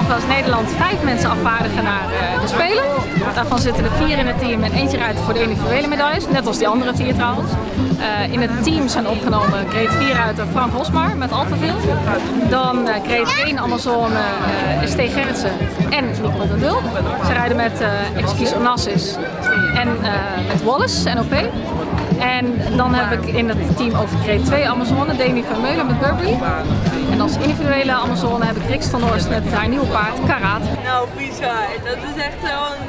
we als Nederland vijf mensen afvaardigen naar eh, de Spelen. Daarvan zitten er vier in het team en eentje rijdt voor de individuele medailles, net als die andere vier trouwens. Eh, in het team zijn opgenomen grade 4 uit Frank Hosmar met Alphaville. Dan uh, grade 1 Amazone Stee Gerritsen en Nicole de Dulp. Ze rijden met Excuse Onassis en met Wallace, NOP. En dan heb ik in het team ook grade 2 Amazone, Demi Vermeulen met Burberry. En als individuele Amazone heb ik Rix van met haar nieuwe paard, Karat. Nou, bizar. Dat is echt zo'n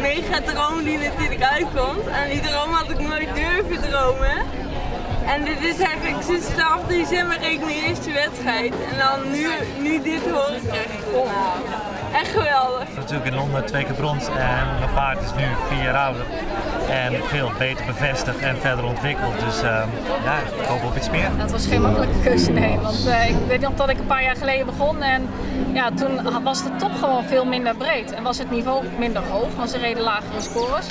mega droom die natuurlijk uitkomt. En die droom had ik nooit durven dromen. En dit is eigenlijk sinds 12 december reed mijn eerste wedstrijd. En dan nu, nu dit horen krijg ik. Natuurlijk in Londen twee keer brons en mijn paard is nu vier jaar ouder. En veel beter bevestigd en verder ontwikkeld. Dus uh, ja, ik hoop op iets meer. Dat was geen makkelijke keuze, nee. Want uh, ik weet nog dat ik een paar jaar geleden begon en ja, toen was de top gewoon veel minder breed. En was het niveau minder hoog, want ze reden lagere scores.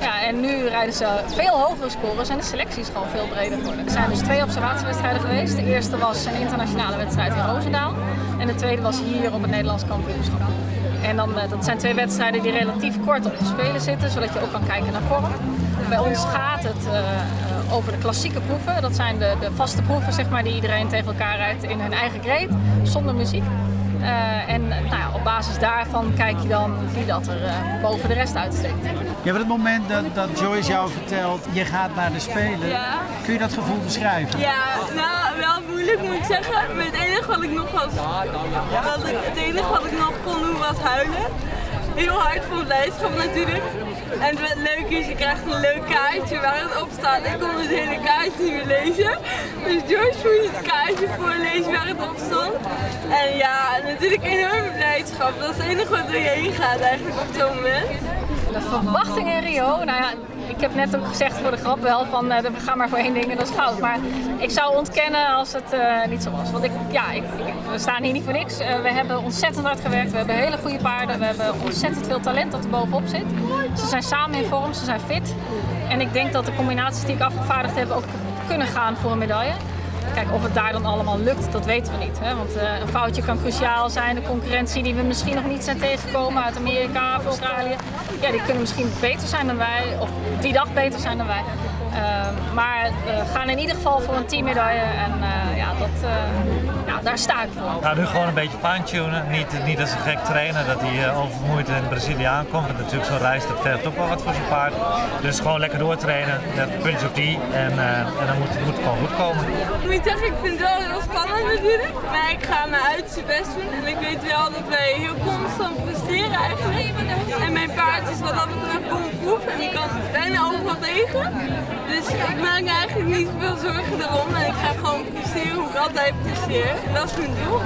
Ja, en nu rijden ze veel hogere scores en de selectie is gewoon veel breder geworden. Er zijn dus twee observatiewedstrijden geweest. De eerste was een internationale wedstrijd in Roosendaal. En de tweede was hier op het Nederlands kampioenschap. En dan, dat zijn twee wedstrijden die relatief kort op de spelen zitten, zodat je ook kan kijken naar vorm. Bij ons gaat het uh, over de klassieke proeven. Dat zijn de, de, vaste proeven zeg maar, die iedereen tegen elkaar rijdt in hun eigen grade, zonder muziek. Uh, en nou ja, op basis daarvan kijk je dan wie dat er uh, boven de rest uitsteekt. Ja, maar het moment dat, dat Joyce jou vertelt, je gaat naar de Spelen, ja. kun je dat gevoel beschrijven? Ja, nou wel moeilijk moet ik zeggen. Maar het enige wat ik nog was, wat ik, het enige wat ik nog kon doen was huilen. Heel hard voor blijdschap natuurlijk. En het leuke is, je krijgt een leuk kaartje waar het op staat. Ik kon het hele kaartje niet meer lezen. Dus George moest het kaartje voorlezen waar het op stond. En ja, natuurlijk enorme blijdschap. Dat is het enige wat door je heen gaat eigenlijk op zo'n moment. De verwachting in Rio, nou ja, ik heb net ook gezegd voor de grap wel van uh, we gaan maar voor één ding en dat is goud. Maar ik zou ontkennen als het uh, niet zo was. Want ik, ja, ik, we staan hier niet voor niks. Uh, we hebben ontzettend hard gewerkt, we hebben hele goede paarden, we hebben ontzettend veel talent dat er bovenop zit. Ze zijn samen in vorm, ze zijn fit. En ik denk dat de combinaties die ik afgevaardigd heb ook kunnen gaan voor een medaille. Kijk, of het daar dan allemaal lukt, dat weten we niet. Hè? Want uh, een foutje kan cruciaal zijn. De concurrentie die we misschien nog niet zijn tegengekomen uit Amerika of Australië. Ja, die kunnen misschien beter zijn dan wij. Of die dag beter zijn dan wij. Uh, maar we gaan in ieder geval voor een teammedaille. En uh, ja, dat, ja, daar sta ik voor. Nou, nu gewoon een beetje fine-tunen. Niet, niet als een gek trainen dat hij oververmoeid in Brazilië aankomt. Want natuurlijk zo'n reis dat vergt ook wel wat voor zijn paard. Dus gewoon lekker doortrainen. Puntje op die. En, en dan moet, moet het gewoon goed komen. Ik zeggen, ik vind het wel heel spannend natuurlijk. Maar ik ga mijn uiterste best doen. En ik weet wel dat wij heel constant presteren eigenlijk. En mijn paard is wat dat betreft bomproef. En die kan bijna overal tegen. Dus ik maak me eigenlijk niet veel zorgen erom. En ik ga gewoon presteren hoe ik altijd presteer. Dat is mijn doel.